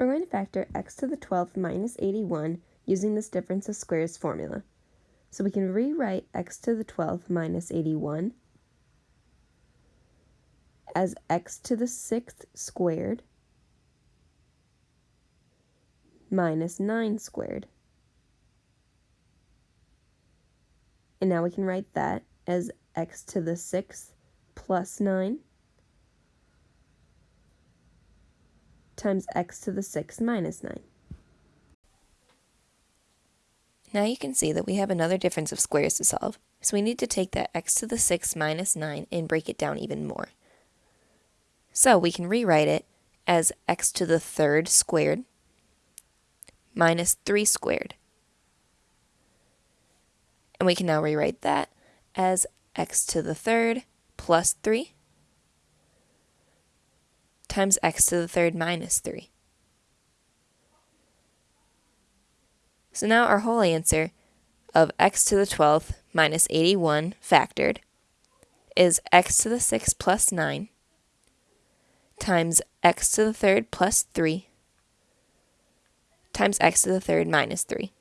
We're going to factor x to the 12th minus 81 using this difference of squares formula. So we can rewrite x to the 12th minus 81 as x to the 6th squared minus 9 squared. And now we can write that as x to the 6th plus 9 times x to the 6 minus 9. Now you can see that we have another difference of squares to solve, so we need to take that x to the 6 minus 9 and break it down even more. So we can rewrite it as x to the third squared minus 3 squared. And we can now rewrite that as x to the third plus 3 times x to the third minus 3. So now our whole answer of x to the 12th minus 81 factored is x to the 6th plus 9 times x to the third plus 3 times x to the third minus 3.